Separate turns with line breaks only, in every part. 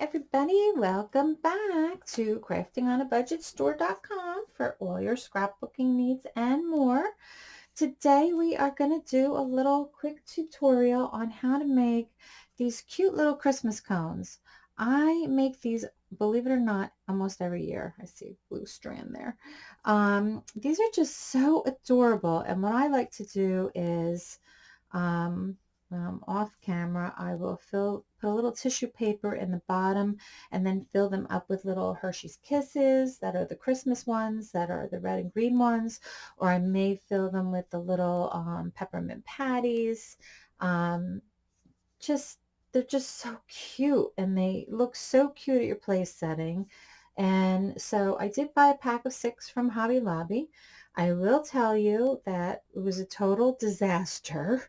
Everybody, welcome back to craftingonabudgetstore.com for all your scrapbooking needs and more. Today we are going to do a little quick tutorial on how to make these cute little Christmas cones. I make these, believe it or not, almost every year. I see blue strand there. Um, these are just so adorable and what I like to do is um, um, off camera, I will fill, put a little tissue paper in the bottom and then fill them up with little Hershey's Kisses that are the Christmas ones that are the red and green ones, or I may fill them with the little um, peppermint patties. Um, just, they're just so cute and they look so cute at your place setting. And so I did buy a pack of six from Hobby Lobby. I will tell you that it was a total disaster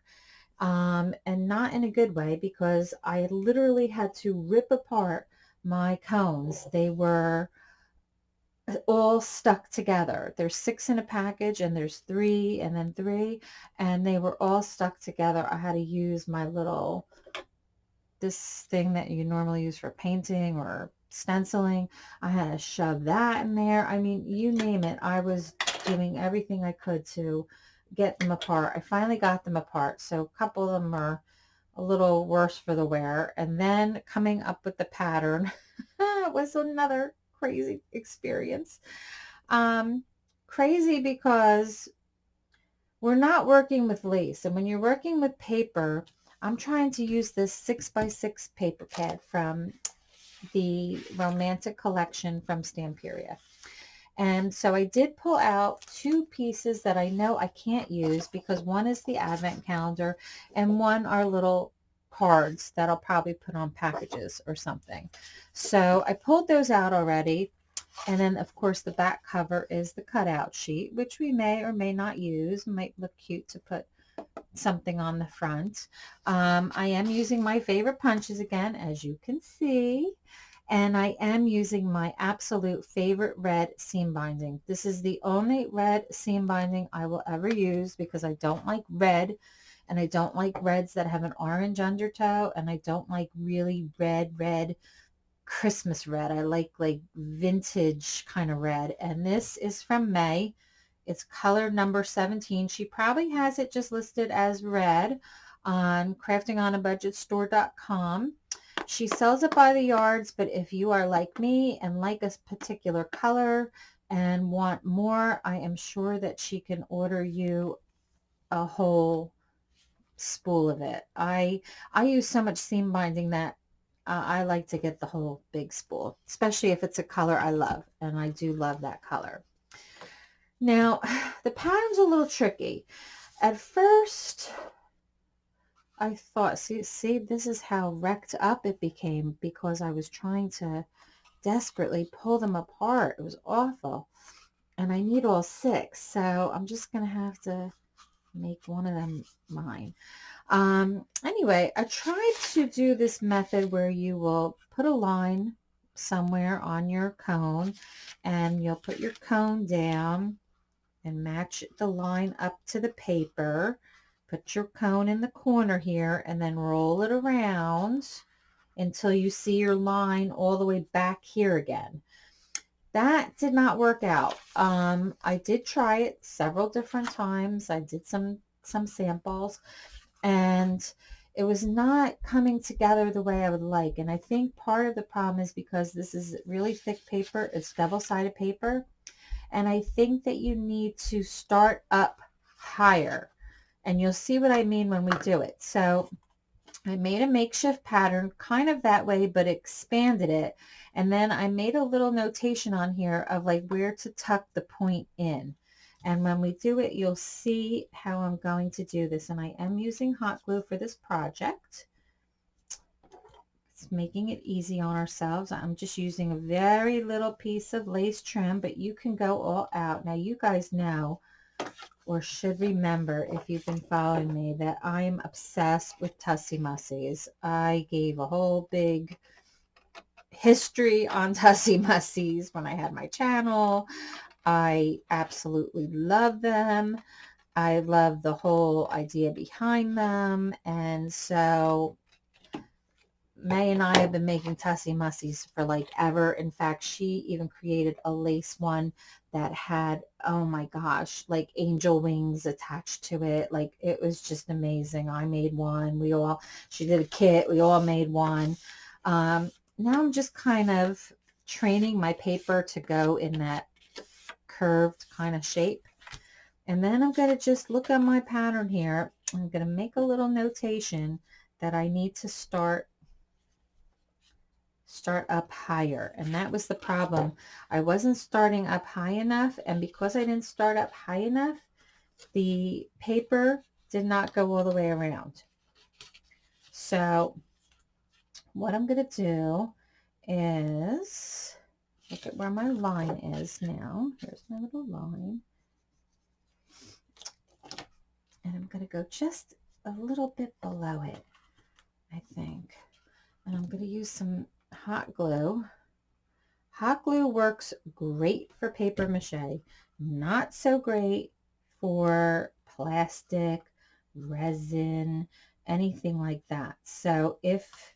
um, and not in a good way because I literally had to rip apart my cones. They were all stuck together. There's six in a package and there's three and then three and they were all stuck together. I had to use my little, this thing that you normally use for painting or stenciling. I had to shove that in there. I mean, you name it. I was doing everything I could to get them apart. I finally got them apart. So a couple of them are a little worse for the wear. And then coming up with the pattern was another crazy experience. Um, crazy because we're not working with lace. And when you're working with paper, I'm trying to use this 6 by 6 paper pad from the Romantic Collection from Stamperia. And so I did pull out two pieces that I know I can't use because one is the advent calendar and one are little cards that I'll probably put on packages or something. So I pulled those out already. And then, of course, the back cover is the cutout sheet, which we may or may not use. Might look cute to put something on the front. Um, I am using my favorite punches again, as you can see and I am using my absolute favorite red seam binding. This is the only red seam binding I will ever use because I don't like red and I don't like reds that have an orange undertow and I don't like really red, red Christmas red. I like like vintage kind of red and this is from May. It's color number 17. She probably has it just listed as red on craftingonabudgetstore.com. She sells it by the yards, but if you are like me and like a particular color and want more, I am sure that she can order you a whole spool of it. I I use so much seam binding that uh, I like to get the whole big spool, especially if it's a color I love, and I do love that color. Now, the pattern's a little tricky. At first, I thought, see, see, this is how wrecked up it became because I was trying to desperately pull them apart. It was awful. And I need all six, so I'm just going to have to make one of them mine. Um, anyway, I tried to do this method where you will put a line somewhere on your cone and you'll put your cone down and match the line up to the paper Put your cone in the corner here and then roll it around until you see your line all the way back here again. That did not work out. Um, I did try it several different times. I did some, some samples and it was not coming together the way I would like. And I think part of the problem is because this is really thick paper. It's double-sided paper. And I think that you need to start up higher and you'll see what I mean when we do it. So I made a makeshift pattern kind of that way, but expanded it. And then I made a little notation on here of like where to tuck the point in. And when we do it, you'll see how I'm going to do this. And I am using hot glue for this project. It's making it easy on ourselves. I'm just using a very little piece of lace trim, but you can go all out. Now you guys know or should remember if you've been following me that I'm obsessed with Tussie Mussies. I gave a whole big history on Tussie Mussies when I had my channel. I absolutely love them. I love the whole idea behind them. And so May and I have been making Tussie Mussies for like ever. In fact, she even created a lace one that had, oh my gosh, like angel wings attached to it. Like it was just amazing. I made one. We all, she did a kit. We all made one. Um, now I'm just kind of training my paper to go in that curved kind of shape. And then I'm going to just look at my pattern here. I'm going to make a little notation that I need to start start up higher. And that was the problem. I wasn't starting up high enough. And because I didn't start up high enough, the paper did not go all the way around. So what I'm going to do is look at where my line is now. Here's my little line. And I'm going to go just a little bit below it, I think. And I'm going to use some hot glue. Hot glue works great for paper mache, not so great for plastic, resin, anything like that. So if,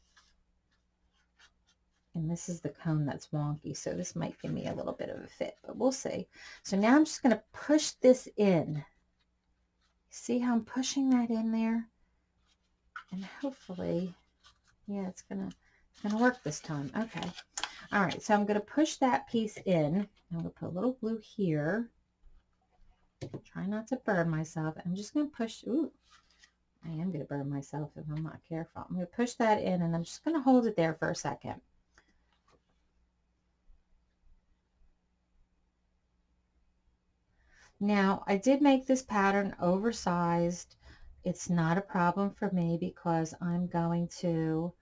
and this is the cone that's wonky, so this might give me a little bit of a fit, but we'll see. So now I'm just going to push this in. See how I'm pushing that in there? And hopefully, yeah, it's going to going to work this time. Okay. All right. So I'm going to push that piece in. I'm going to put a little glue here. Try not to burn myself. I'm just going to push. Ooh, I am going to burn myself if I'm not careful. I'm going to push that in and I'm just going to hold it there for a second. Now, I did make this pattern oversized. It's not a problem for me because I'm going to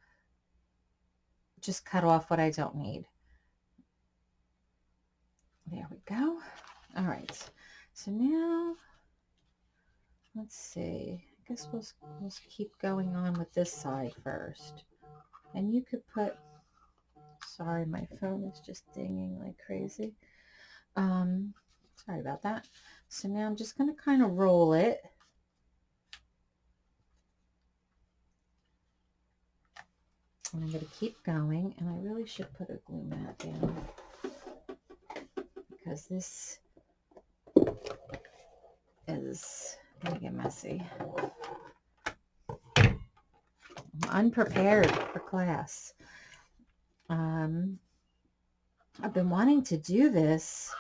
just cut off what I don't need. There we go. All right. So now, let's see. I guess we'll, we'll keep going on with this side first. And you could put, sorry, my phone is just dinging like crazy. Um, sorry about that. So now I'm just going to kind of roll it And I'm going to keep going, and I really should put a glue mat down because this is going to get messy. I'm unprepared for class. Um, I've been wanting to do this.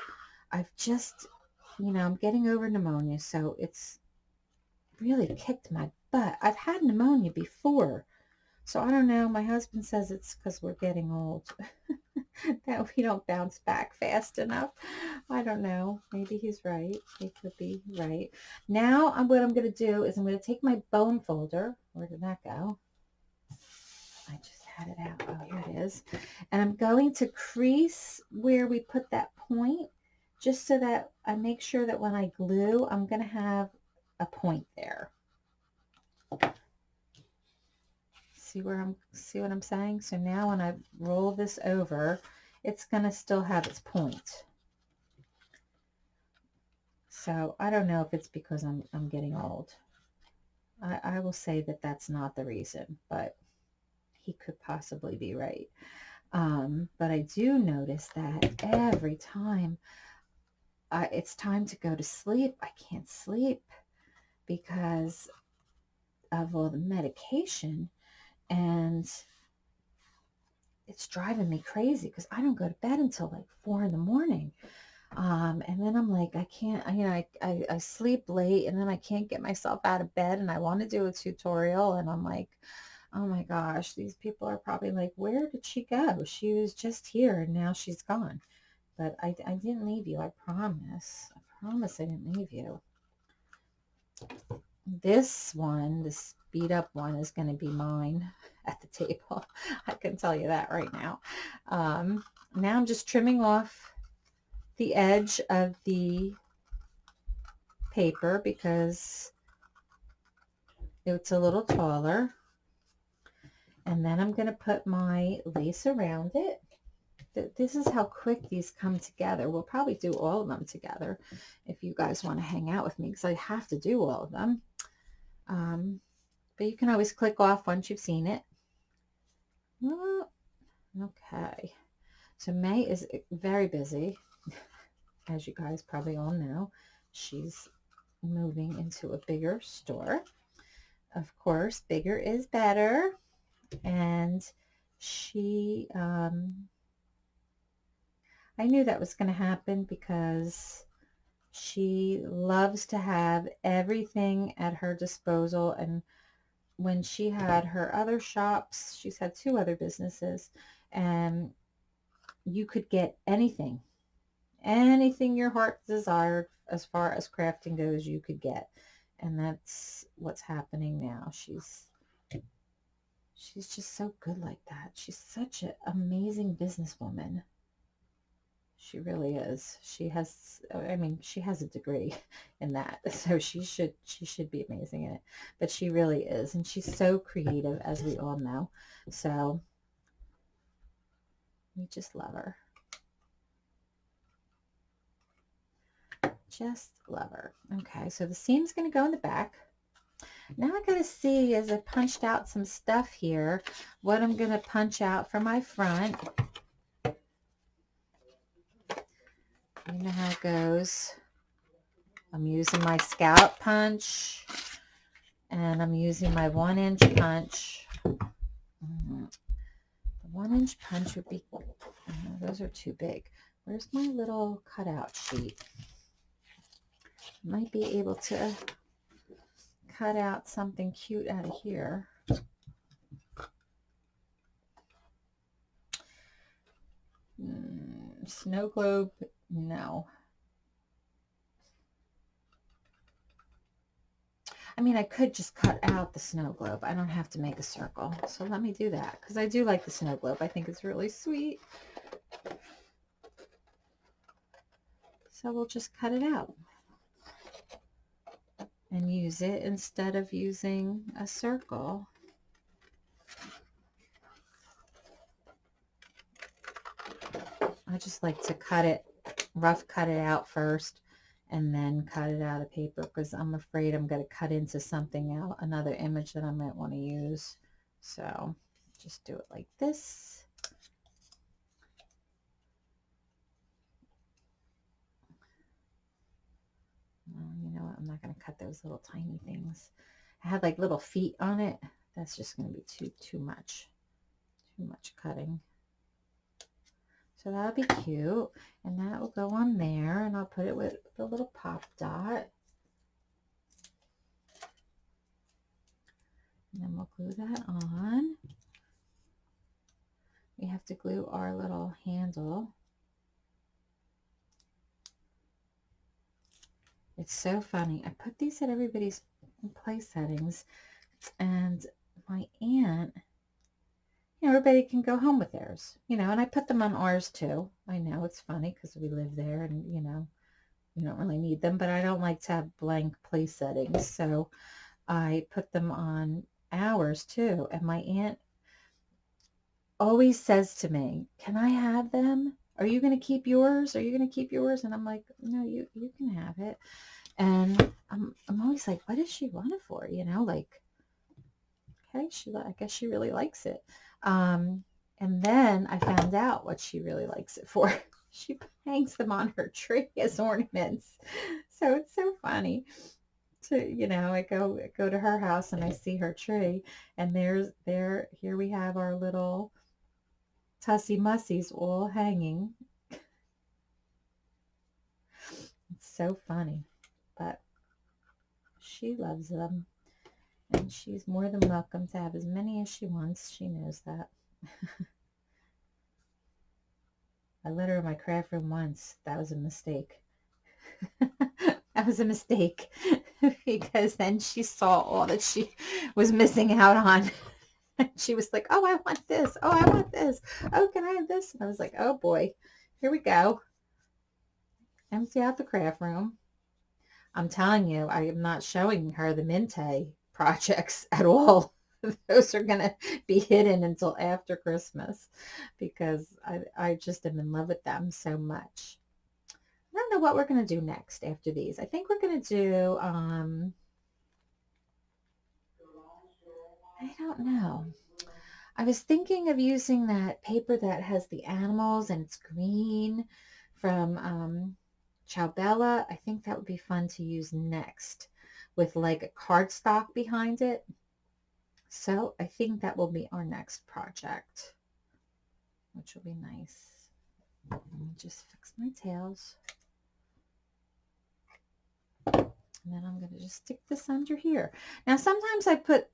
I've just, you know, I'm getting over pneumonia, so it's really kicked my butt. I've had pneumonia before, so I don't know. My husband says it's because we're getting old. that we don't bounce back fast enough. I don't know. Maybe he's right. He could be right. Now I'm, what I'm going to do is I'm going to take my bone folder. Where did that go? I just had it out. Oh, here it is. And I'm going to crease where we put that point just so that I make sure that when I glue, I'm going to have a point there. See where I'm, see what I'm saying? So now when I roll this over, it's to still have its point. So I don't know if it's because I'm, I'm getting old. I, I will say that that's not the reason, but he could possibly be right. Um, but I do notice that every time uh, it's time to go to sleep, I can't sleep because of all the medication and it's driving me crazy because I don't go to bed until like four in the morning. Um, and then I'm like, I can't, you know, I, I, I sleep late and then I can't get myself out of bed and I want to do a tutorial and I'm like, oh my gosh, these people are probably like, where did she go? She was just here and now she's gone. But I, I didn't leave you. I promise. I promise I didn't leave you. This one, this beat up one is going to be mine at the table. I can tell you that right now. Um, now I'm just trimming off the edge of the paper because it's a little taller. And then I'm going to put my lace around it. This is how quick these come together. We'll probably do all of them together if you guys want to hang out with me because I have to do all of them. Um, but you can always click off once you've seen it. Okay. So May is very busy. As you guys probably all know, she's moving into a bigger store. Of course, bigger is better. And she, um, I knew that was going to happen because she loves to have everything at her disposal. And when she had her other shops, she's had two other businesses, and you could get anything, anything your heart desired as far as crafting goes, you could get. And that's what's happening now. She's she's just so good like that. She's such an amazing businesswoman. She really is. She has, uh, I mean, she has a degree in that, so she should she should be amazing in it. But she really is, and she's so creative, as we all know. So we just love her. Just love her. Okay, so the seam's going to go in the back. Now I got to see, as I punched out some stuff here, what I'm going to punch out for my front. You know how it goes. I'm using my scallop punch and I'm using my one inch punch. Mm-hmm. The one inch punch would be, oh, those are too big. Where's my little cutout sheet? Might be able to cut out something cute out of here. Mm, snow globe no. I mean, I could just cut out the snow globe. I don't have to make a circle. So let me do that because I do like the snow globe. I think it's really sweet. So we'll just cut it out and use it instead of using a circle. I just like to cut it rough cut it out first and then cut it out of paper because I'm afraid I'm going to cut into something else, another image that I might want to use. So just do it like this. you know what? I'm not going to cut those little tiny things. I had like little feet on it. That's just going to be too, too much. Too much cutting. So that'll be cute. And that will go on there. And I'll put it with the little pop dot. And then we'll glue that on. We have to glue our little handle. It's so funny. I put these at everybody's play settings and my aunt you everybody can go home with theirs, you know, and I put them on ours too. I know it's funny because we live there and, you know, we don't really need them, but I don't like to have blank place settings. So I put them on ours too. And my aunt always says to me, can I have them? Are you going to keep yours? Are you going to keep yours? And I'm like, no, you, you can have it. And I'm, I'm always like, what does she want it for? You know, like, okay, she, I guess she really likes it. Um, and then I found out what she really likes it for. she hangs them on her tree as ornaments. So it's so funny to, you know, I go go to her house and I see her tree and there's there here we have our little Tussie Mussies all hanging. It's so funny, but she loves them. And she's more than welcome to have as many as she wants. She knows that. I let her in my craft room once. That was a mistake. that was a mistake because then she saw all that she was missing out on. she was like, oh, I want this. Oh, I want this. Oh, can I have this? And I was like, oh boy, here we go. Empty out the craft room. I'm telling you, I am not showing her the Mintay projects at all. Those are going to be hidden until after Christmas because I, I just am in love with them so much. I don't know what we're going to do next after these. I think we're going to do, um, I don't know. I was thinking of using that paper that has the animals and it's green from um, Ciao Bella. I think that would be fun to use next with like a cardstock behind it. So I think that will be our next project, which will be nice. Let me just fix my tails. And then I'm going to just stick this under here. Now, sometimes I put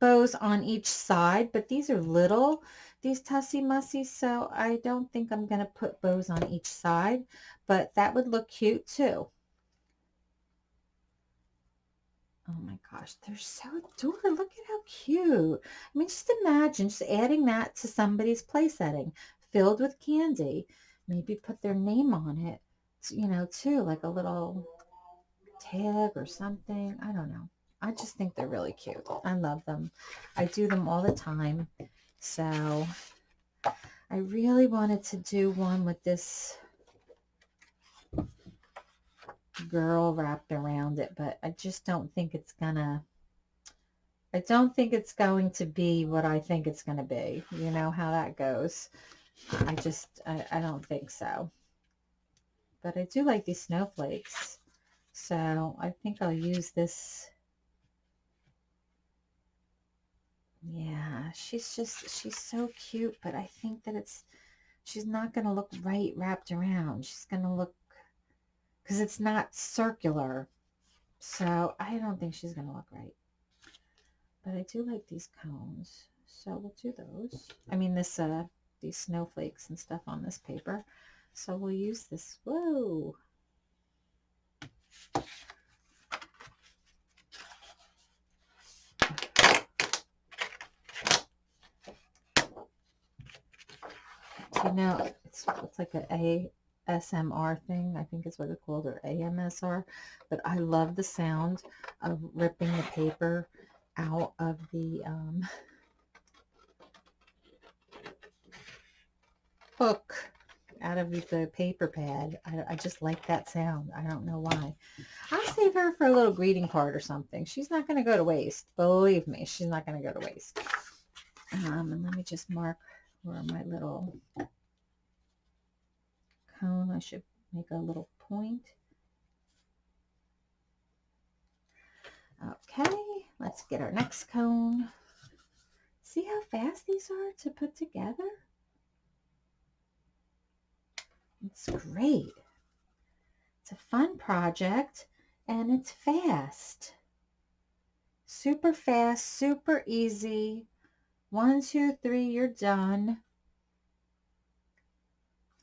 bows on each side, but these are little, these Tussie Mussies, so I don't think I'm going to put bows on each side, but that would look cute too. Oh my gosh, they're so adorable. Look at how cute. I mean, just imagine just adding that to somebody's play setting filled with candy. Maybe put their name on it, you know, too, like a little tag or something. I don't know. I just think they're really cute. I love them. I do them all the time. So I really wanted to do one with this girl wrapped around it, but I just don't think it's gonna, I don't think it's going to be what I think it's going to be. You know how that goes. I just, I, I don't think so. But I do like these snowflakes. So I think I'll use this. Yeah, she's just, she's so cute, but I think that it's, she's not going to look right wrapped around. She's going to look, because it's not circular. So I don't think she's going to look right. But I do like these cones. So we'll do those. I mean, this, uh, these snowflakes and stuff on this paper. So we'll use this. Whoa. You know, it's, it's like a ASMR thing, I think is what it's called, or AMSR. But I love the sound of ripping the paper out of the um, hook out of the paper pad. I, I, just like that sound. I don't know why. I'll save her for a little greeting card or something. She's not going to go to waste. Believe me, she's not going to go to waste. Um, and let me just mark where my little cone. I should make a little point. Okay, let's get our next cone. See how fast these are to put together? It's great. It's a fun project and it's fast. Super fast, super easy. One, two, three, you're done.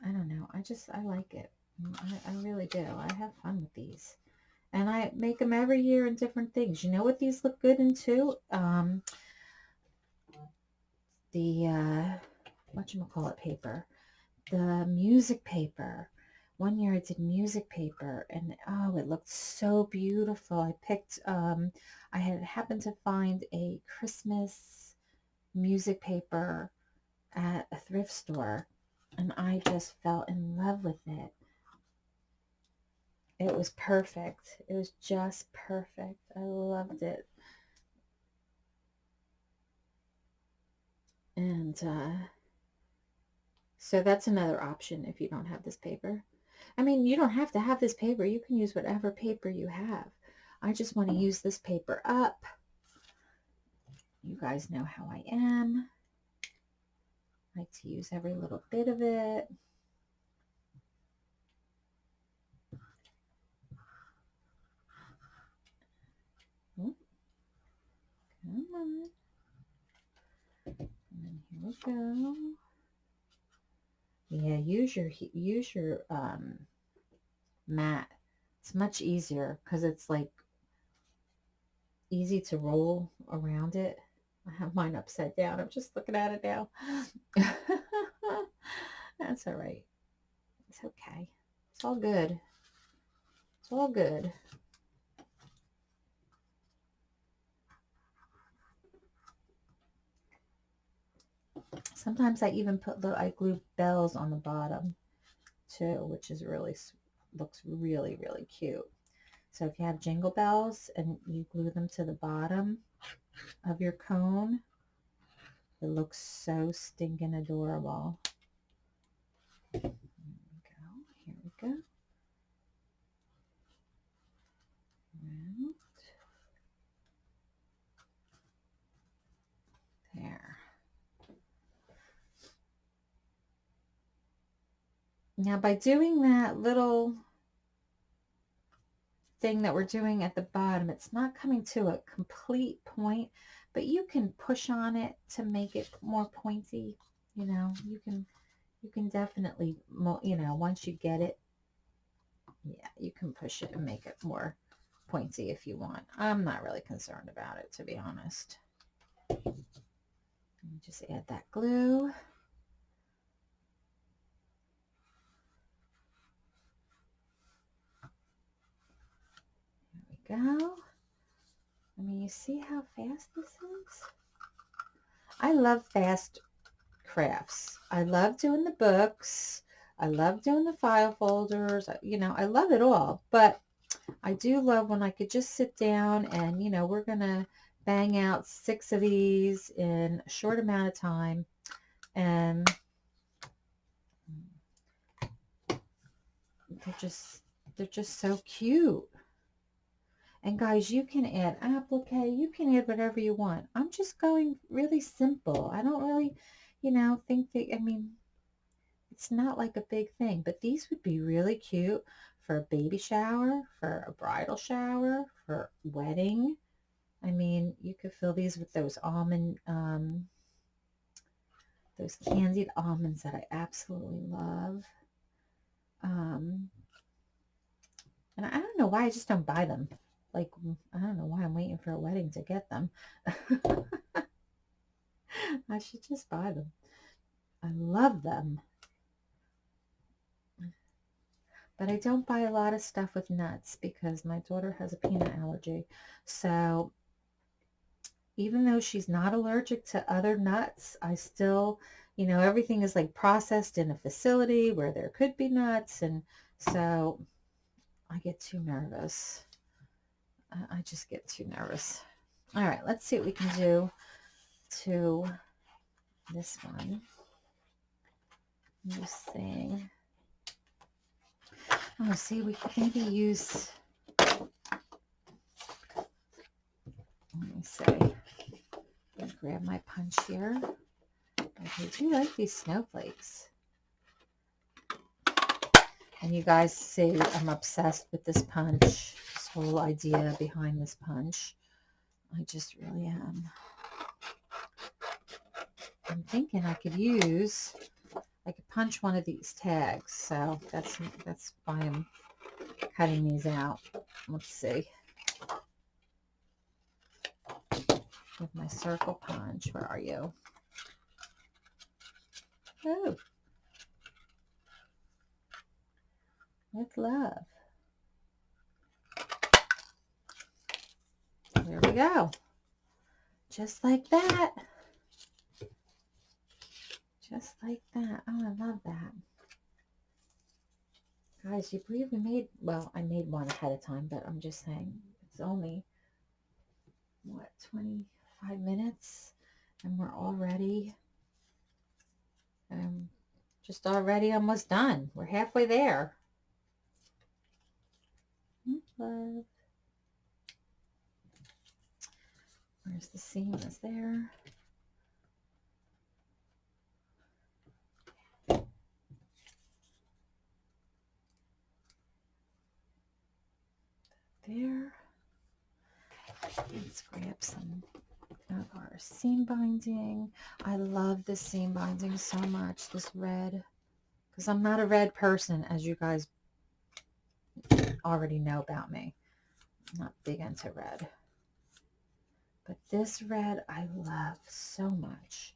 I don't know. I just, I like it. I, I really do. I have fun with these. And I make them every year in different things. You know what these look good in too? Um, the, uh, whatchamacallit paper the music paper. One year I did music paper and oh, it looked so beautiful. I picked, um, I had happened to find a Christmas music paper at a thrift store and I just fell in love with it. It was perfect. It was just perfect. I loved it. And uh, so that's another option if you don't have this paper. I mean, you don't have to have this paper. You can use whatever paper you have. I just want to use this paper up. You guys know how I am. I like to use every little bit of it. Oh, come on. And then here we go. Yeah, use your use your um, mat. It's much easier because it's like easy to roll around it. I have mine upside down. I'm just looking at it now. That's all right. It's okay. It's all good. It's all good. Sometimes I even put little, I glue bells on the bottom too, which is really, looks really, really cute. So if you have jingle bells and you glue them to the bottom of your cone, It looks so stinking adorable. We go. Here we go. There. Now by doing that little thing that we're doing at the bottom, it's not coming to a complete point, but you can push on it to make it more pointy. You know, you can, you can definitely, you know, once you get it, yeah, you can push it and make it more pointy if you want. I'm not really concerned about it, to be honest. Just add that glue. Go. I mean, you see how fast this is? I love fast crafts. I love doing the books. I love doing the file folders. You know, I love it all. But I do love when I could just sit down and, you know, we're going to bang out six of these in a short amount of time. And they're just, they're just so cute. And guys, you can add applique, you can add whatever you want. I'm just going really simple. I don't really, you know, think that, I mean, it's not like a big thing, but these would be really cute for a baby shower, for a bridal shower, for wedding. I mean, you could fill these with those almond, um, those candied almonds that I absolutely love. Um, and I don't know why I just don't buy them. Like, mm, I don't know why I'm waiting for a wedding to get them. I should just buy them. I love them. But I don't buy a lot of stuff with nuts because my daughter has a peanut allergy. So even though she's not allergic to other nuts, I still, you know, everything is like processed in a facility where there could be nuts. And so I get too nervous. I just get too nervous. All right, let's see what we can do to this one. This thing. Oh, see, we could maybe use, let me see, grab my punch here. I do like these snowflakes. And you guys see I'm obsessed with this punch, this whole idea behind this punch. I just really am. I'm thinking I could use I could punch one of these tags. So that's that's why I'm cutting these out. Let's see. With my circle punch. Where are you? Oh. With love. There we go. Just like that. Just like that. Oh, I love that. Guys, you believe we made, well, I made one ahead of time, but I'm just saying it's only, what, 25 minutes? And we're already, um, just already almost done. We're halfway there. Love. Where's the seam? Is there? there. Let's grab some of our seam binding. I love this seam binding so much, this red, because I'm not a red person, as you guys already know about me. I'm not big into red. But this red I love so much.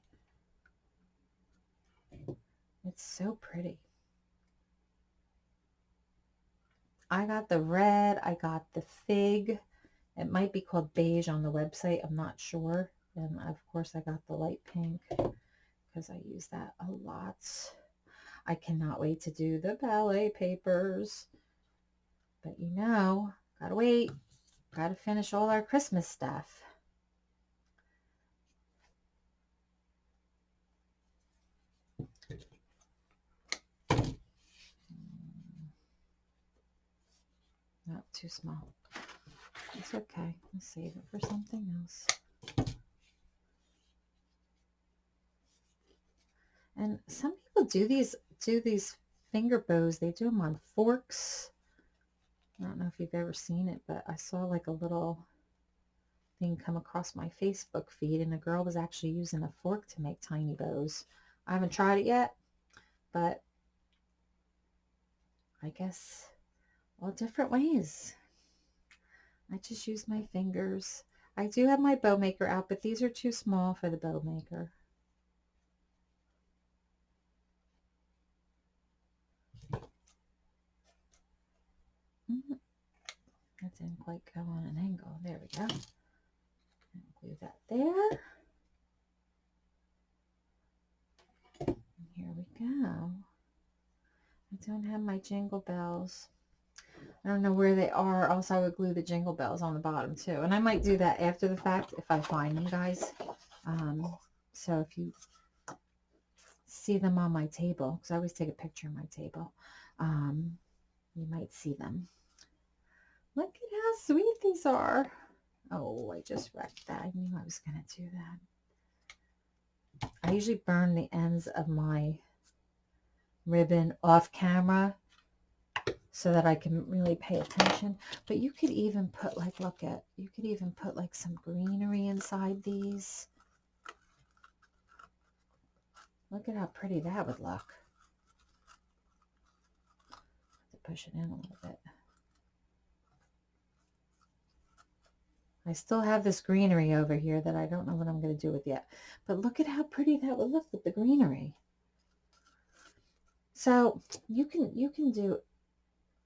It's so pretty. I got the red. I got the fig. It might be called beige on the website. I'm not sure. And of course I got the light pink because I use that a lot. I cannot wait to do the ballet papers. But you know, gotta wait. Gotta finish all our Christmas stuff. Hmm. Not too small. It's okay. I'll save it for something else. And some people do these do these finger bows. They do them on forks I don't know if you've ever seen it, but I saw like a little thing come across my Facebook feed and a girl was actually using a fork to make tiny bows. I haven't tried it yet, but I guess all different ways. I just use my fingers. I do have my bow maker out, but these are too small for the bow maker. That didn't quite go on an angle. There we go. glue that there. And here we go. I don't have my jingle bells. I don't know where they are, else I would glue the jingle bells on the bottom too. And I might do that after the fact if I find them, guys. Um, so if you see them on my table, because I always take a picture of my table, um, you might see them. Look at how sweet these are. Oh, I just wrecked that. I knew I was going to do that. I usually burn the ends of my ribbon off camera so that I can really pay attention. But you could even put like, look at, you could even put like some greenery inside these. Look at how pretty that would look. To push it in a little bit. I still have this greenery over here that I don't know what I'm going to do with yet. But look at how pretty that would look with the greenery. So you can you can do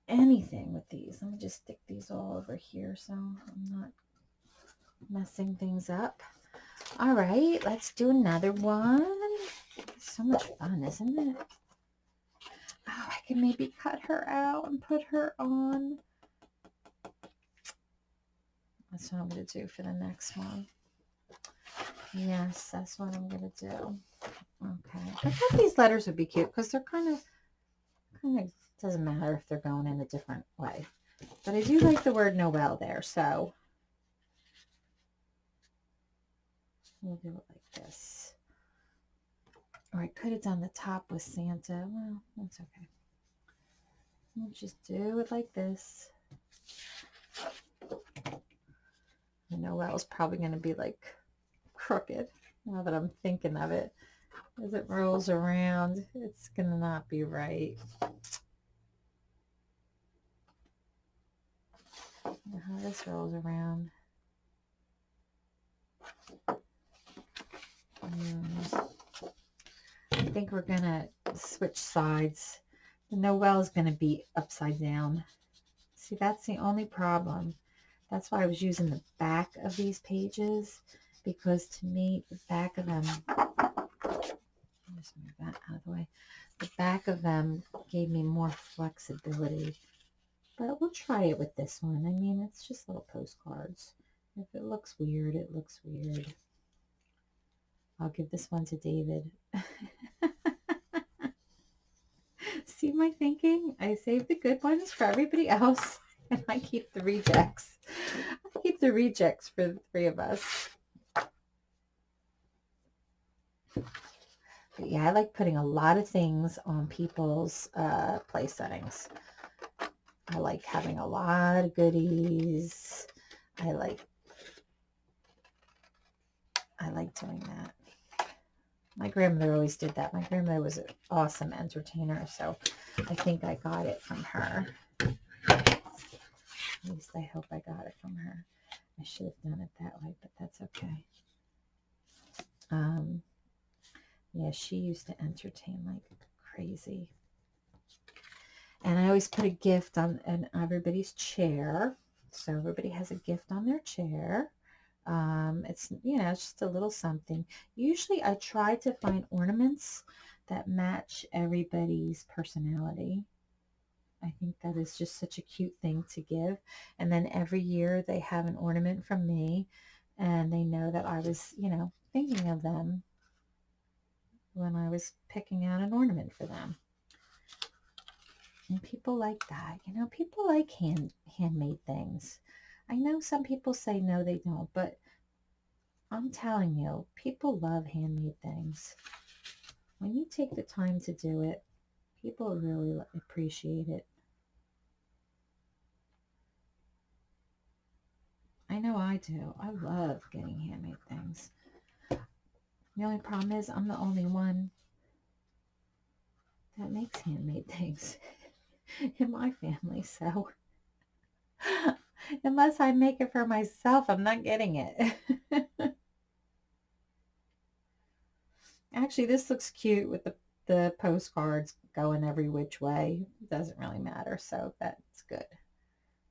anything with these. Let me just stick these all over here so I'm not messing things up. All right, let's do another one. So much fun, isn't it? Oh, I can maybe cut her out and put her on. That's what I'm going to do for the next one. Yes, that's what I'm going to do. Okay. I thought these letters would be cute because they're kind of, kind of, doesn't matter if they're going in a different way. But I do like the word Noel there, so we'll do it like this. Or I could have done the top with Santa. Well, that's okay. We'll just do it like this. The Noel's probably going to be like crooked now that I'm thinking of it. As it rolls around, it's going to not be right. How this rolls around. Mm. I think we're going to switch sides. The Noel is going to be upside down. See, that's the only problem. That's why I was using the back of these pages because to me, the back of them just move that out of the way. The back of them gave me more flexibility. But we'll try it with this one. I mean, it's just little postcards. If it looks weird, it looks weird. I'll give this one to David. See my thinking? I save the good ones for everybody else, and I keep the rejects. I keep the rejects for the three of us. But yeah, I like putting a lot of things on people's uh, place settings. I like having a lot of goodies. I like I like doing that. My grandmother always did that. My grandmother was an awesome entertainer, so I think I got it from her. At least I hope I got it from her. I should have done it that way, but that's okay. Um, yeah, she used to entertain like crazy. And I always put a gift on, on everybody's chair. So everybody has a gift on their chair. Um, it's, you know, it's just a little something. Usually I try to find ornaments that match everybody's personality. I think that is just such a cute thing to give. And then every year they have an ornament from me and they know that I was, you know, thinking of them when I was picking out an ornament for them. And people like that. You know, people like hand handmade things. I know some people say no, they don't, but I'm telling you, people love handmade things. When you take the time to do it, people really appreciate it. I know I do. I love getting handmade things. The only problem is I'm the only one that makes handmade things in my family. So unless I make it for myself, I'm not getting it. Actually, this looks cute with the, the postcards going every which way. It doesn't really matter, so that's good.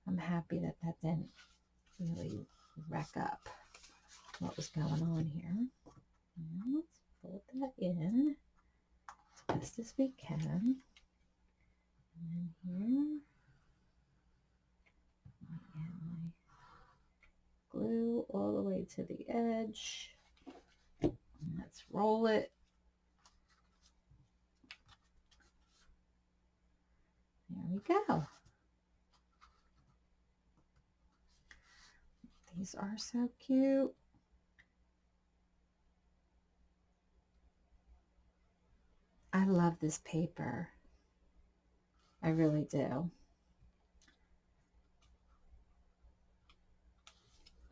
I'm happy that that didn't really wreck up what was going on here. Let's fold that in as best as we can. And then here, add my glue all the way to the edge. And let's roll it. There we go. These are so cute. I love this paper. I really do.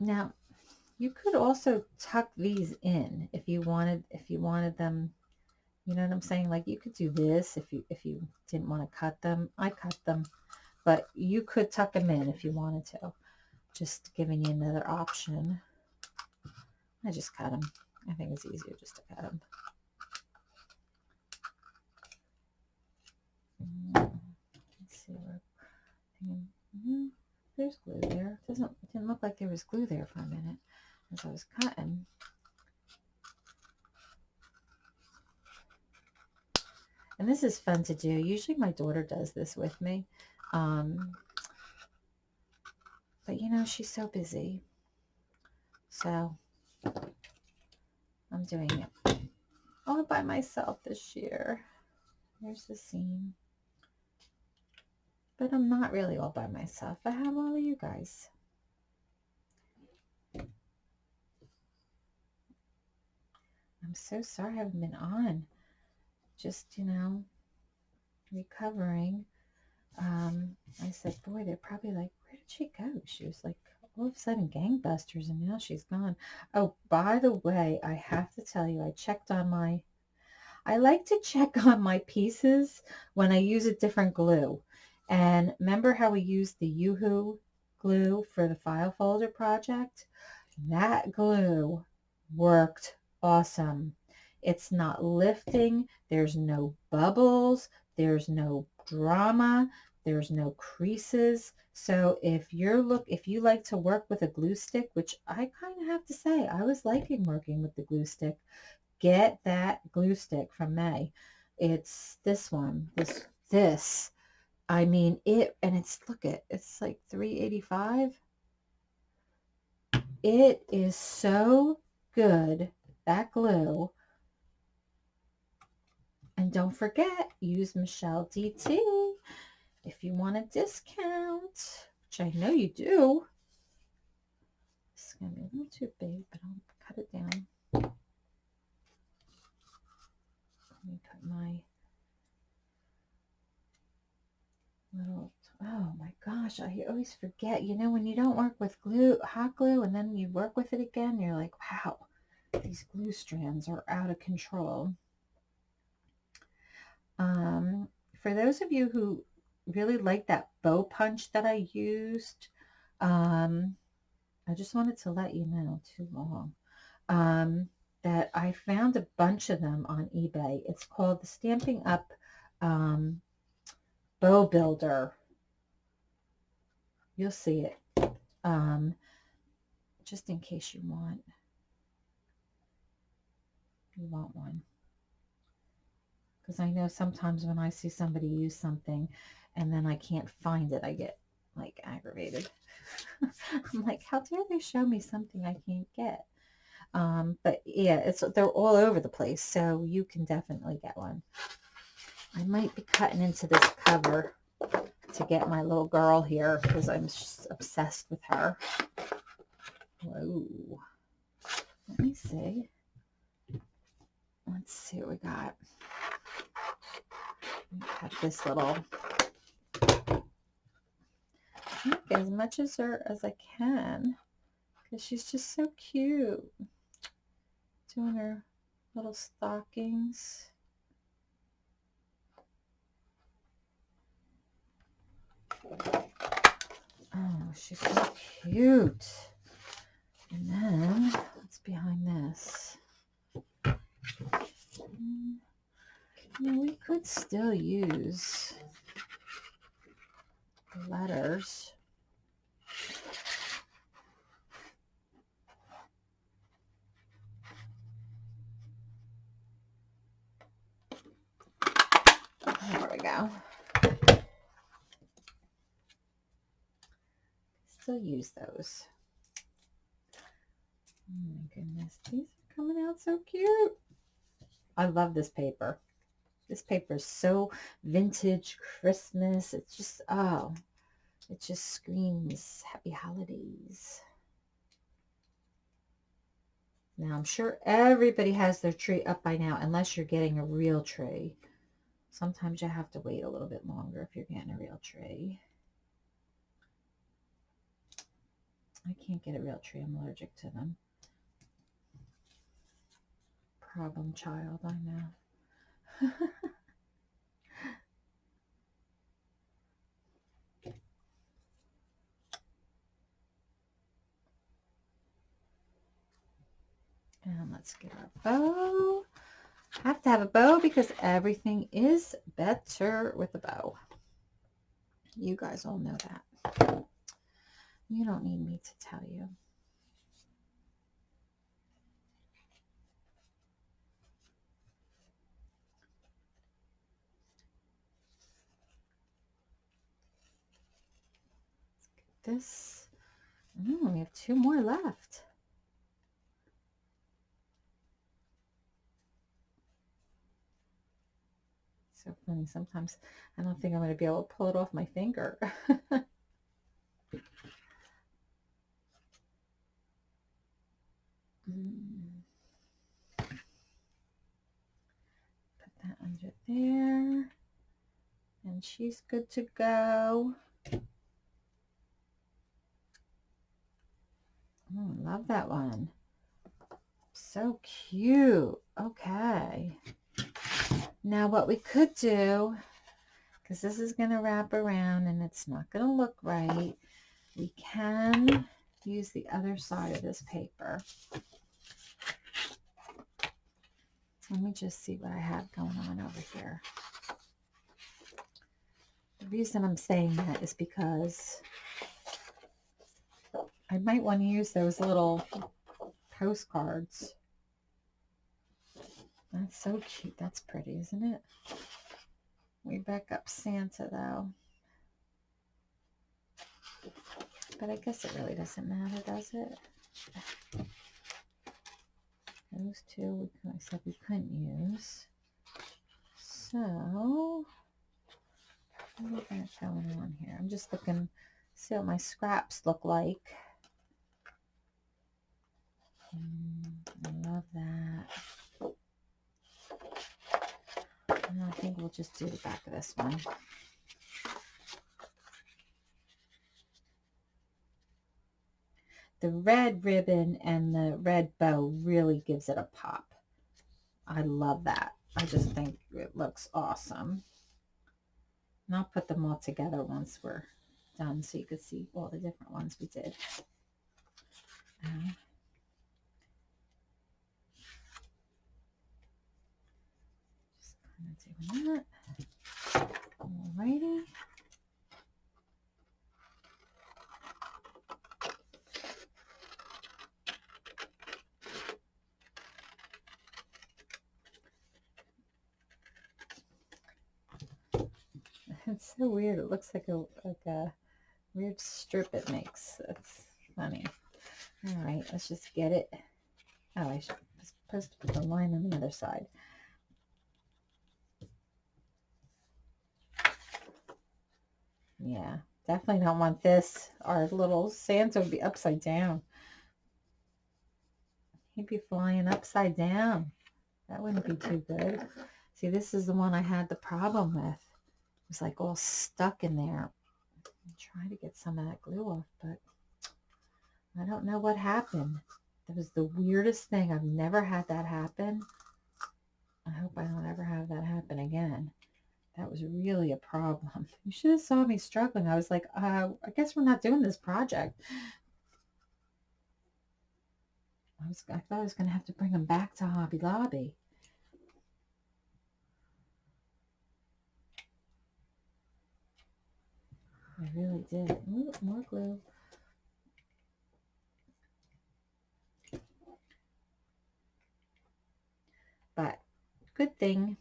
Now, you could also tuck these in if you wanted if you wanted them you know what I'm saying like you could do this if you if you didn't want to cut them I cut them but you could tuck them in if you wanted to just giving you another option. I just cut them. I think it's easier just to cut them. Let's see where mm-hmm. there's glue there. It doesn't it didn't look like there was glue there for a minute as I was cutting. And this is fun to do. Usually my daughter does this with me. Um, but you know, she's so busy. So I'm doing it all by myself this year. There's the seam. But I'm not really all by myself. I have all of you guys. I'm so sorry I haven't been on. Just, you know, recovering. Um, I said, boy, they're probably like, she go? She was like all of a sudden gangbusters and now she's gone. Oh, by the way, I have to tell you, I checked on my, I like to check on my pieces when I use a different glue. And remember how we used the Yoo-Hoo glue for the file folder project? That glue worked awesome. It's not lifting. There's no bubbles. There's no drama. There's no creases. So if you're look, if you like to work with a glue stick, which I kind of have to say, I was liking working with the glue stick, get that glue stick from May. It's this one, this, this. I mean it, and it's, look at, it's like 385. It is so good, that glue. And don't forget, use Michelle DT if you want a discount, which I know you do. It's going to be a little too big, but I'll cut it down. Let me put my little, oh my gosh, I always forget. You know, when you don't work with glue, hot glue, and then you work with it again, you're like, wow, these glue strands are out of control. Um, for those of you who really like that bow punch that I used. Um, I just wanted to let you know, too long, um, that I found a bunch of them on eBay. It's called the Stampin' Up um, Bow Builder. You'll see it. Um, just in case you want. You want one. Because I know sometimes when I see somebody use something and then I can't find it, I get like aggravated. I'm like, how dare they show me something I can't get? Um, but yeah, it's they're all over the place, so you can definitely get one. I might be cutting into this cover to get my little girl here because I'm just obsessed with her. Whoa. Let me see. Let's see what we got. We this little as much as her as I can because she's just so cute. Doing her little stockings. Oh, she's so cute. And then, what's behind this? Hmm, you we could still use letters. There we go. Still use those. Oh my goodness, these are coming out so cute. I love this paper. This paper is so vintage Christmas. It's just, oh, it just screams happy holidays. Now, I'm sure everybody has their tree up by now, unless you're getting a real tree. Sometimes you have to wait a little bit longer if you're getting a real tree. I can't get a real tree. I'm allergic to them. Problem child, I know. and let's get our bow. I have to have a bow because everything is better with a bow. You guys all know that. You don't need me to tell you. this. Oh, we have two more left. So funny. Sometimes I don't think I'm going to be able to pull it off my finger. Mm. Put that under there. And she's good to go. Oh, love that one. So cute. Okay. Now what we could do, because this is going to wrap around and it's not going to look right, we can use the other side of this paper. Let me just see what I have going on over here. The reason I'm saying that is because I might want to use those little postcards. That's so cute. That's pretty, isn't it? We back up Santa, though. But I guess it really doesn't matter, does it? Those two, we, I said we couldn't use. So, what got going on here? I'm just looking, see what my scraps look like. Mm, I love that. And I think we'll just do the back of this one. The red ribbon and the red bow really gives it a pop. I love that. I just think it looks awesome. And I'll put them all together once we're done so you can see all the different ones we did. Uh, doing that. Alrighty. It's so weird. It looks like a like a weird strip it makes. That's funny. All right, let's just get it. Oh, I should, supposed to put the line on the other side. Yeah, definitely don't want this. Our little Santa would be upside down. He'd be flying upside down. That wouldn't be too good. See, this is the one I had the problem with. It was like all stuck in there. I'm trying to get some of that glue off, but I don't know what happened. That was the weirdest thing. I've never had that happen. I hope I don't ever have that happen again. That was really a problem. You should have saw me struggling. I was like, uh, I guess we're not doing this project. I was I thought I was gonna have to bring them back to Hobby Lobby. I really did. Ooh, more glue. But good thing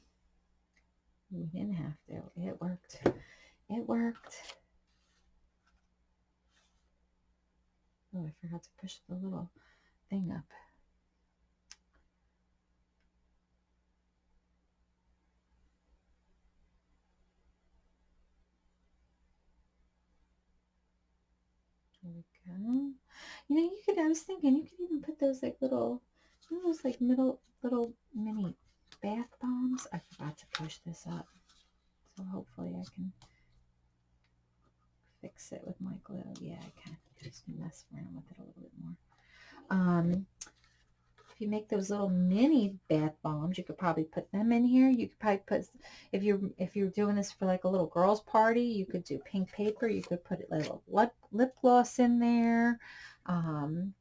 we didn't have to. It worked. It worked. Oh, I forgot to push the little thing up. There we go. You know, you could, I was thinking, you could even put those like little, you those like middle, little mini bath bombs. I forgot to push this up. So hopefully I can fix it with my glue. Yeah, I can. Just mess around with it a little bit more. Um, if you make those little mini bath bombs, you could probably put them in here. You could probably put, if you're if you're doing this for like a little girls party, you could do pink paper. You could put a little lip, lip gloss in there, um,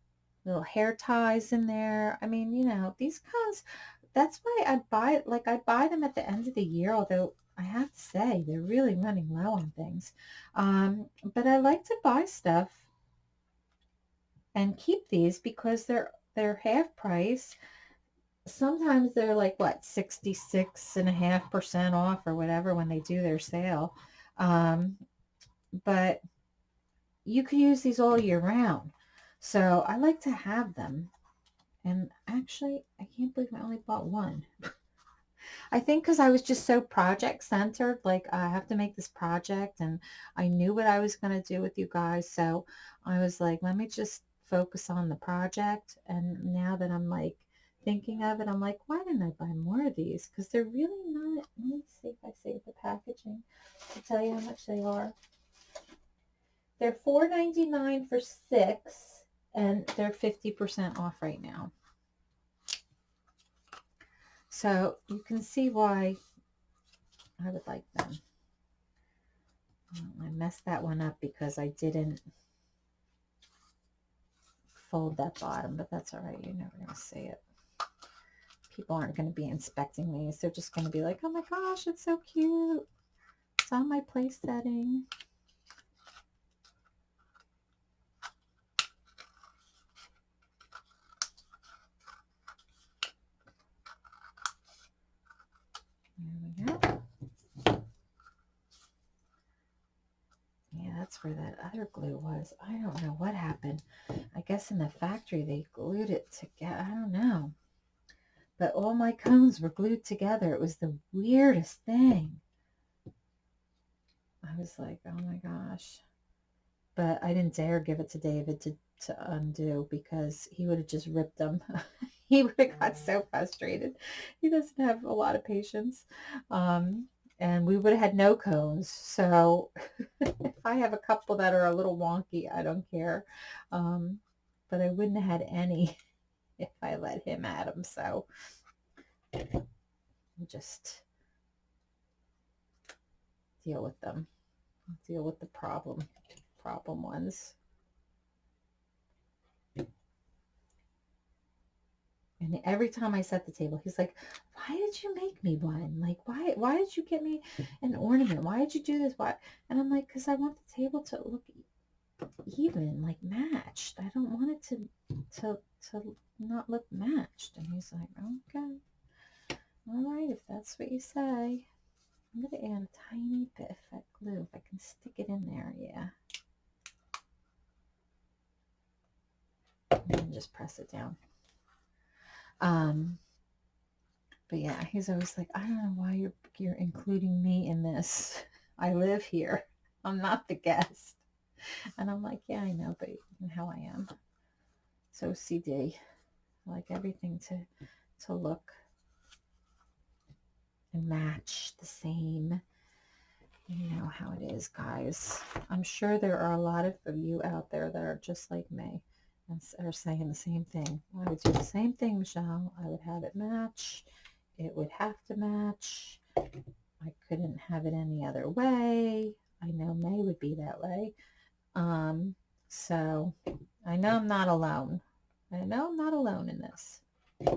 little hair ties in there. I mean, you know, these kinds, that's why I buy, like I buy them at the end of the year, although I have to say they're really running low on things. Um, but I like to buy stuff and keep these because they're they're half price. Sometimes they're like what 66 and a half percent off or whatever when they do their sale. Um, but you can use these all year round. So I like to have them. And actually, I can't believe I only bought one. I think because I was just so project centered, like I have to make this project and I knew what I was going to do with you guys. So I was like, let me just focus on the project. And now that I'm like thinking of it, I'm like, why didn't I buy more of these? Because they're really not, let me see if I save the packaging to tell you how much they are. They're $4.99 for six and they're 50% off right now. So you can see why I would like them. I messed that one up because I didn't fold that bottom, but that's all right. You're never going to see it. People aren't going to be inspecting these. They're just going to be like, oh my gosh, it's so cute. It's on my place setting. There we go. Yeah, that's where that other glue was. I don't know what happened. I guess in the factory they glued it together. I don't know. But all my cones were glued together. It was the weirdest thing. I was like, oh my gosh. But I didn't dare give it to David to, to undo because he would have just ripped them. he would have got so frustrated. He doesn't have a lot of patience. Um, and we would have had no cones. So if I have a couple that are a little wonky, I don't care. Um, but I wouldn't have had any if I let him at them. So just deal with them. Deal with the problem, problem ones. And every time I set the table, he's like, why did you make me one? Like, why, why did you get me an ornament? Why did you do this? Why? And I'm like, because I want the table to look even, like matched. I don't want it to, to, to not look matched. And he's like, okay, all right, if that's what you say. I'm going to add a tiny bit of that glue if I can stick it in there. Yeah. And just press it down. Um, but yeah, he's always like, I don't know why you're you're including me in this. I live here. I'm not the guest. And I'm like, yeah, I know, but how I am. So CD. I like everything to to look and match the same. You know how it is, guys. I'm sure there are a lot of you out there that are just like me are saying the same thing. I would do the same thing, Michelle. I would have it match. It would have to match. I couldn't have it any other way. I know May would be that way. Um, so I know I'm not alone. I know I'm not alone in this. Okay,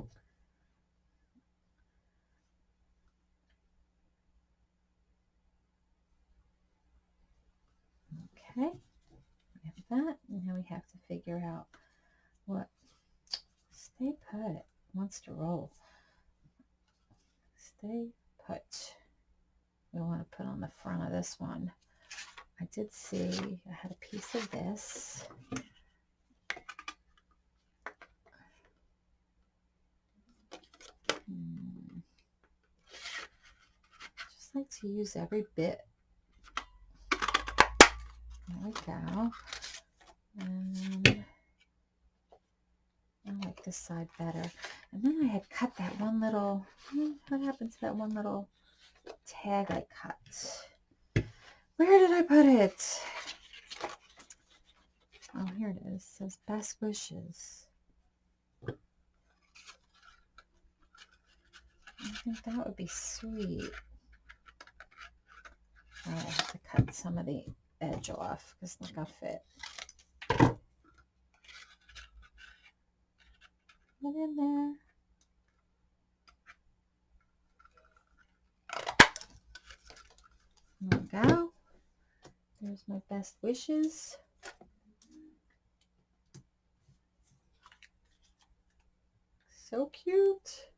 we have that. Now we have to figure out what stay put wants to roll. Stay put. We want to put on the front of this one. I did see I had a piece of this. Hmm. Just like to use every bit. There we go. And I like this side better. And then I had cut that one little, hmm, what happened to that one little tag I cut? Where did I put it? Oh, here it is. It says best wishes. I think that would be sweet. I have to cut some of the edge off because look how fit. Put in there. There we go. There's my best wishes. So cute.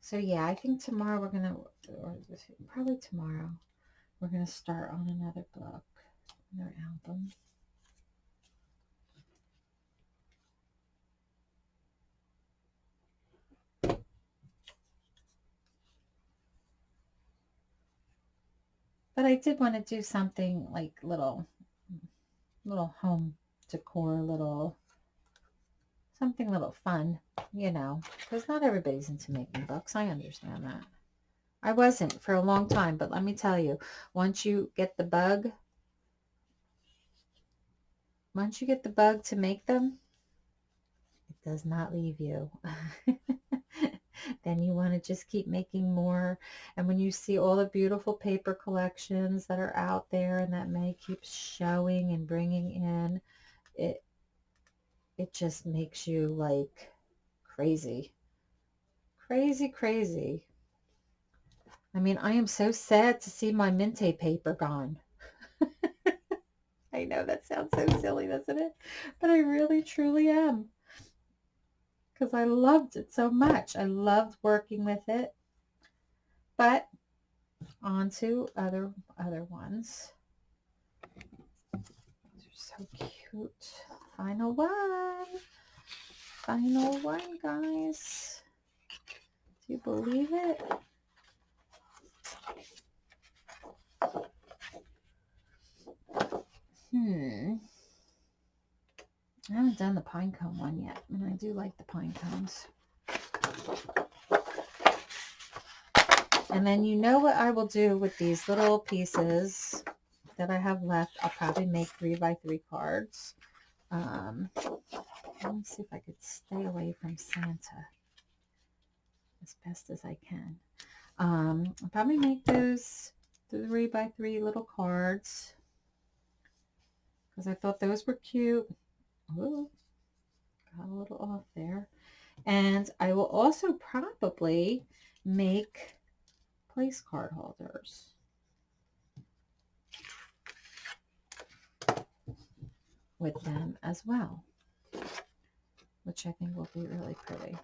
So yeah, I think tomorrow we're gonna, or probably tomorrow, we're gonna start on another book, another album. But I did want to do something like little, little home decor, little, something little fun, you know, because not everybody's into making books. I understand that. I wasn't for a long time, but let me tell you, once you get the bug, once you get the bug to make them, it does not leave you. then you want to just keep making more. And when you see all the beautiful paper collections that are out there and that May keeps showing and bringing in, it, it just makes you like crazy. Crazy, crazy. I mean, I am so sad to see my Mintay paper gone. I know that sounds so silly, doesn't it? But I really, truly am because I loved it so much. I loved working with it. But on to other other ones. These are so cute. Final one. Final one, guys. Do you believe it? Hmm. I haven't done the pine cone one yet, and I do like the pine cones. And then you know what I will do with these little pieces that I have left. I'll probably make three by three cards. Um, let me see if I could stay away from Santa as best as I can. Um, I'll probably make those three by three little cards because I thought those were cute. Oh, got a little off there. And I will also probably make place card holders. with them as well, which I think will be really pretty.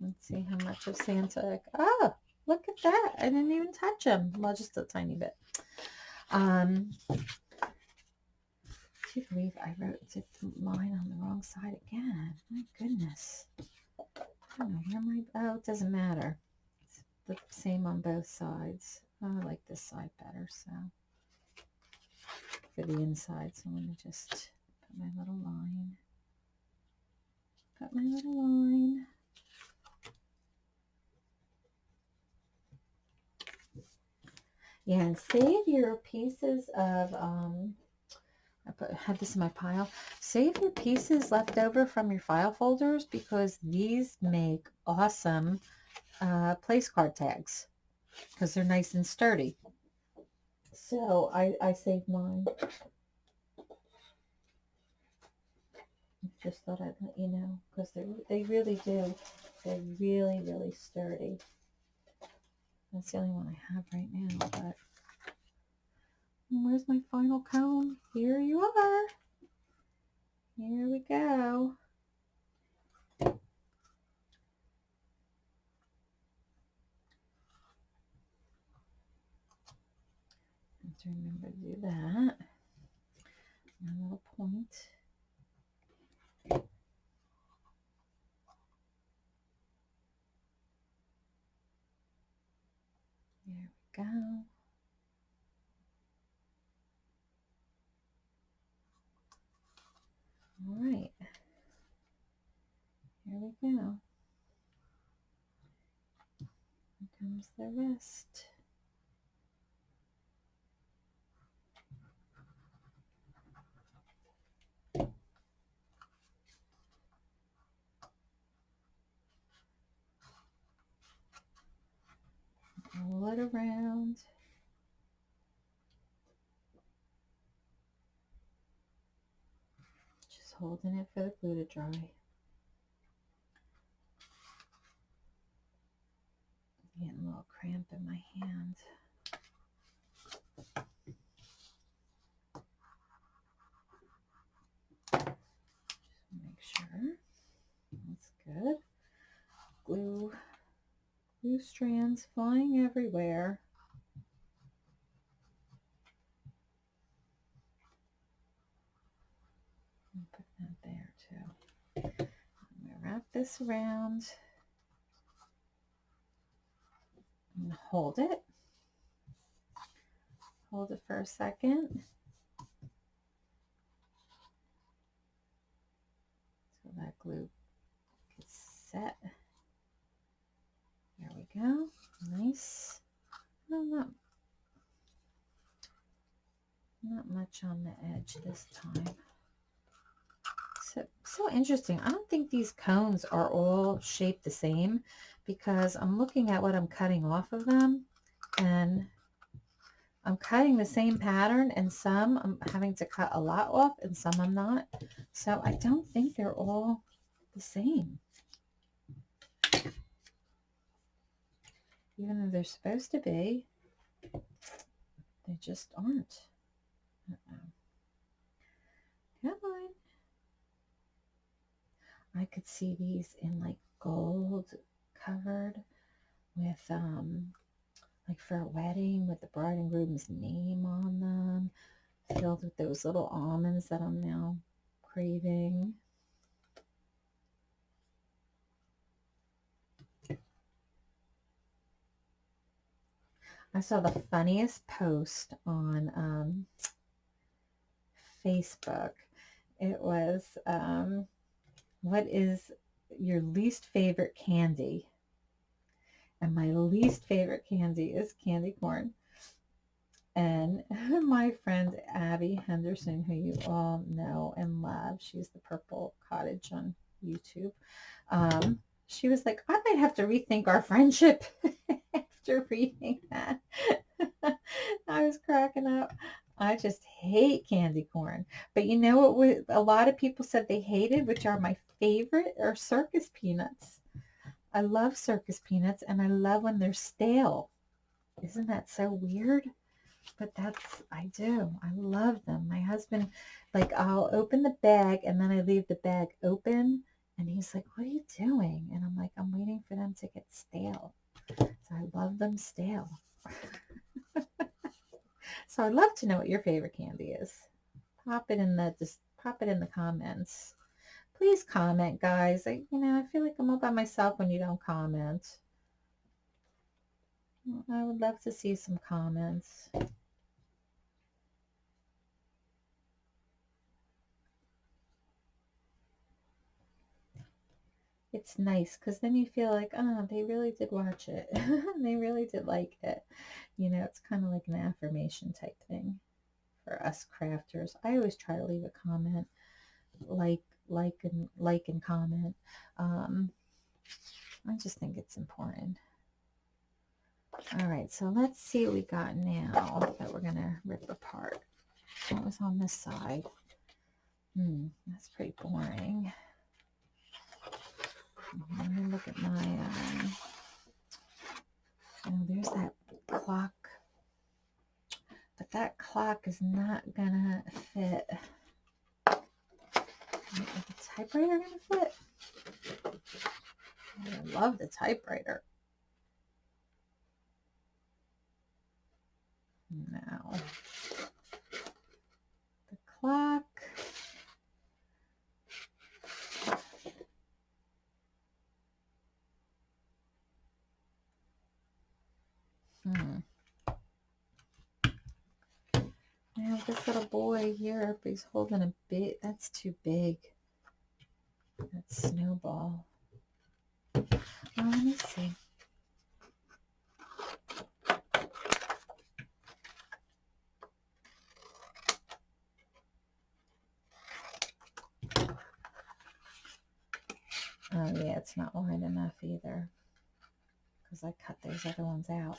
Let's see how much of Santa. Ah, Look at that. I didn't even touch them. Well, just a tiny bit. Um, do you believe I wrote line on the wrong side again? My goodness. I don't know, here my, oh, it doesn't matter. It's the same on both sides. Oh, I like this side better, so for the inside. So I'm going to just put my little line. Put my little line. Yeah, and save your pieces of, um, I put, had this in my pile. Save your pieces left over from your file folders because these make awesome uh, place card tags because they're nice and sturdy. So I, I saved mine. Just thought I'd let you know because they they really do. They're really, really sturdy. That's the only one I have right now, but mm, where's my final cone? Here you are. Here we go. To remember to do that. My little point. There we go. All right. Here we go. Here comes the rest. Roll it around. Just holding it for the glue to dry. Getting a little cramp in my hand. Just make sure that's good. Glue, glue strands flying everywhere. Put that there too. I'm gonna wrap this around and hold it. Hold it for a second. So that glue gets set. There we go. Nice. Well, not, not much on the edge this time. So, interesting. I don't think these cones are all shaped the same because I'm looking at what I'm cutting off of them and I'm cutting the same pattern and some I'm having to cut a lot off and some I'm not. So I don't think they're all the same. Even though they're supposed to be, they just aren't. Uh -oh. Come on. I could see these in like gold covered with um like for a wedding with the bride and groom's name on them filled with those little almonds that I'm now craving. I saw the funniest post on um, Facebook. It was, um, what is your least favorite candy? And my least favorite candy is candy corn. And my friend Abby Henderson, who you all know and love, she's the Purple Cottage on YouTube. Um, she was like, I might have to rethink our friendship after reading that. I was cracking up. I just hate candy corn. But you know what a lot of people said they hated, which are my favorite, are circus peanuts. I love circus peanuts and I love when they're stale. Isn't that so weird? But that's, I do. I love them. My husband, like I'll open the bag and then I leave the bag open and he's like, what are you doing? And I'm like, I'm waiting for them to get stale. So I love them stale. so I'd love to know what your favorite candy is. pop it in the just pop it in the comments. Please comment, guys. I, you know, I feel like I'm all by myself when you don't comment. Mm, I would love to see some comments. It's nice because then you feel like, oh, they really did watch it. they really did like it. You know, it's kind of like an affirmation type thing for us crafters. I always try to leave a comment, like, like, and like and comment. Um, I just think it's important. All right, so let's see what we got now that we're going to rip apart. What was on this side? Hmm, that's pretty boring. Let me look at my, um, oh, there's that clock. But that clock is not gonna fit. Is the typewriter gonna fit? I love the typewriter. Now, the clock. Hmm. Now this little boy here, if he's holding a bit, that's too big. That snowball. Oh, let me see. Oh yeah, it's not wide enough either because I cut those other ones out.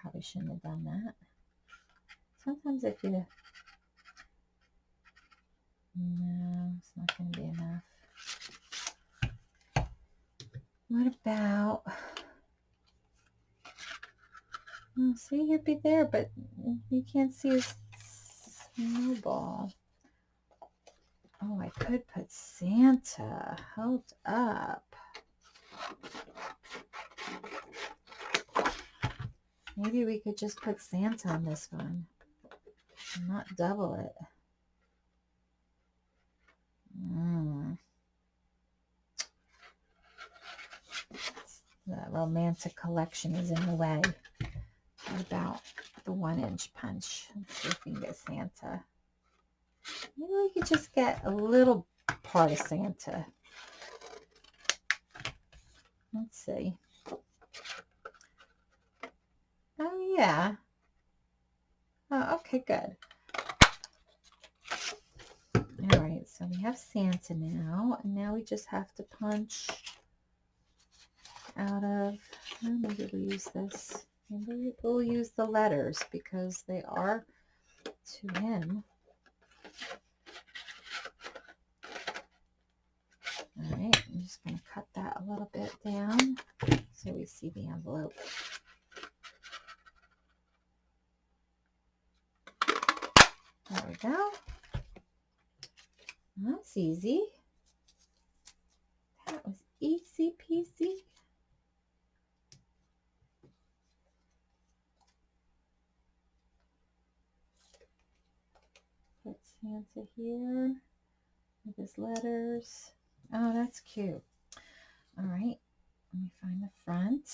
Probably shouldn't have done that. Sometimes if you... No, it's not going to be enough. What about... Oh, see, he'd be there, but you can't see his snowball. Oh, I could put Santa. Hold up. Maybe we could just put Santa on this one. Not double it. Mm. The romantic collection is in the way. What about the one inch punch? Let's see if we can get Santa. Maybe we could just get a little part of Santa. Let's see. Oh, yeah. Oh, okay, good. All right, so we have Santa now, and now we just have to punch out of, oh, maybe we'll use this. Maybe we'll use the letters because they are to him. All right, I'm just going to cut that a little bit down so we see the envelope. There go. That's easy. That was easy peasy. Put Santa here with his letters. Oh, that's cute. All right, let me find the front.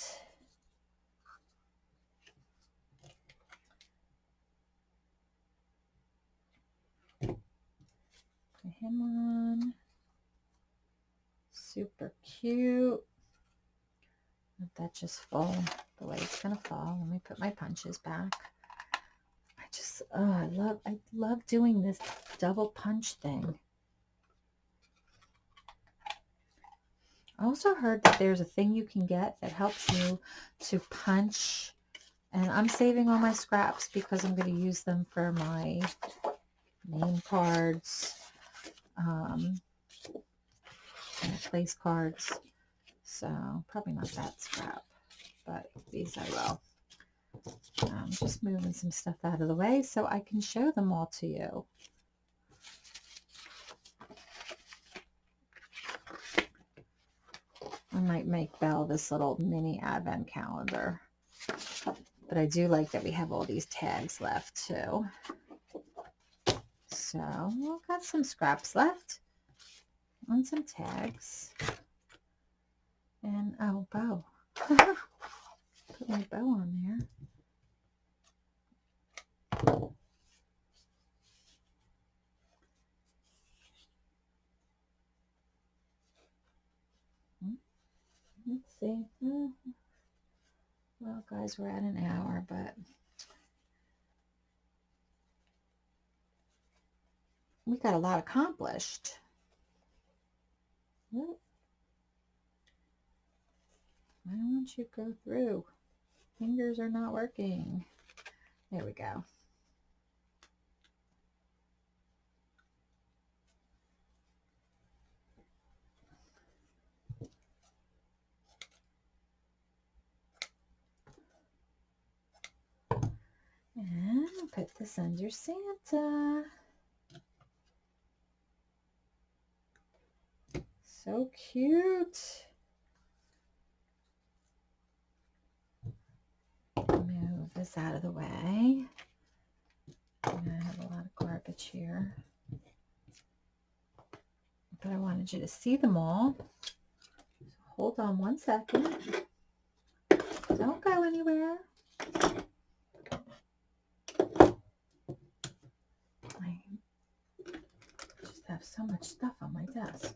Put him on. Super cute. Let that just fall the way it's gonna fall. Let me put my punches back. I just, oh, I love, I love doing this double punch thing. I also heard that there's a thing you can get that helps you to punch. And I'm saving all my scraps because I'm going to use them for my name cards, um, place cards. So probably not that scrap, but these I will. I'm just moving some stuff out of the way so I can show them all to you. I might make Belle this little mini advent calendar. But I do like that we have all these tags left too. So we've got some scraps left and some tags. And oh, bow. Put my bow on there. Hmm? Let's see. Hmm. Well, guys, we're at an hour, but we got a lot accomplished. Why don't you go through? Fingers are not working. There we go. And put this under Santa. So cute. Move this out of the way. I have a lot of garbage here. But I wanted you to see them all. So hold on one second. Don't go anywhere. I just have so much stuff on my desk.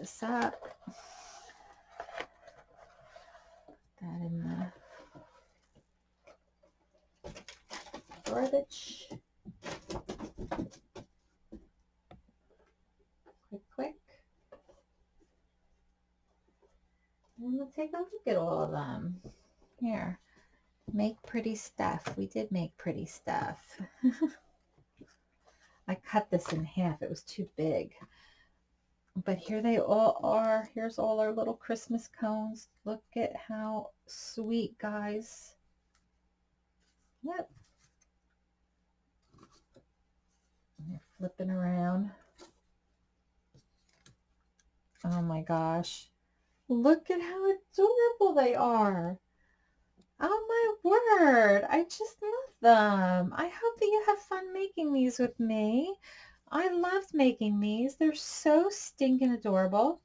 This up. Put that in the garbage. Quick, quick. And we'll take a look at all of them. Here, make pretty stuff. We did make pretty stuff. I cut this in half. It was too big. But here they all are. Here's all our little Christmas cones. Look at how sweet, guys. Yep. They're flipping around. Oh my gosh. Look at how adorable they are. Oh my word. I just love them. I hope that you have fun making these with me. I loved making these. They're so stinking adorable.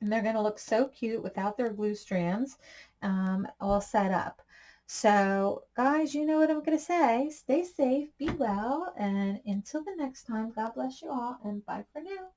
And they're going to look so cute without their glue strands um, all set up. So, guys, you know what I'm going to say. Stay safe, be well, and until the next time, God bless you all, and bye for now.